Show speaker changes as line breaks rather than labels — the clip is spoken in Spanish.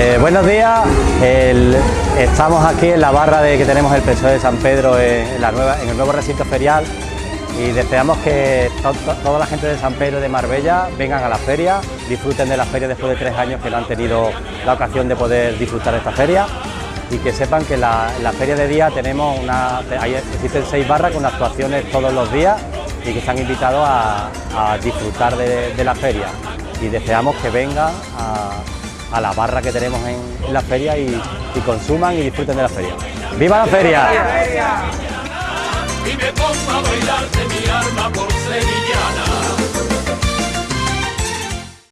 Eh, buenos días, estamos aquí en la barra de, que tenemos el PSOE de San Pedro en, la nueva, en el nuevo recinto ferial y deseamos que to- to- toda la gente de San Pedro de Marbella vengan a la feria, disfruten de la feria después de tres años que no han tenido la ocasión de poder disfrutar de esta feria y que sepan que la- en la feria de día tenemos una, hay- existen seis barras con actuaciones todos los días y que están invitados a, a disfrutar de, de la feria y deseamos que vengan a, a la barra que tenemos en, la feria y, consuman y disfruten de la feria. ¡Viva la feria!